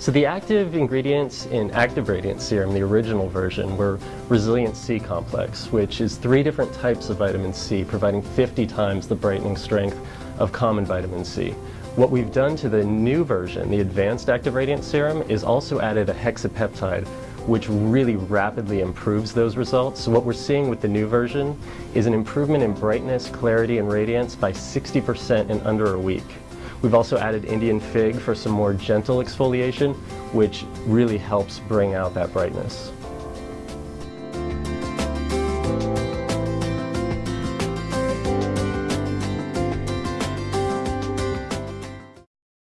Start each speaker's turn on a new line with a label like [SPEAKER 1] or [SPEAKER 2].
[SPEAKER 1] So the active ingredients in Active Radiance Serum, the original version, were Resilient C Complex, which is three different types of vitamin C, providing 50 times the brightening strength of common vitamin C. What we've done to the new version, the Advanced Active Radiance Serum, is also added a hexapeptide, which really rapidly improves those results. So what we're seeing with the new version is an improvement in brightness, clarity, and radiance by 60% in under a week. We've also added Indian fig for some more gentle exfoliation, which really helps bring out that brightness.